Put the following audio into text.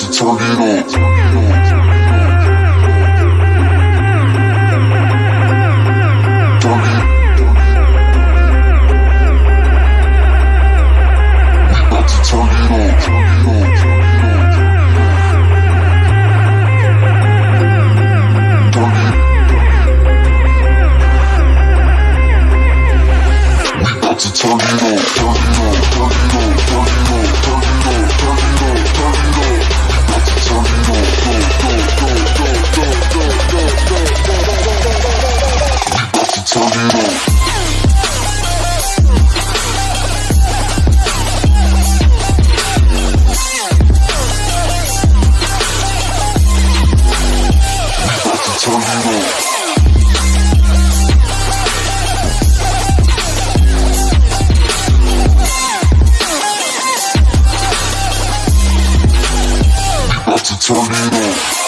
to turn it up. turn it to turn it on.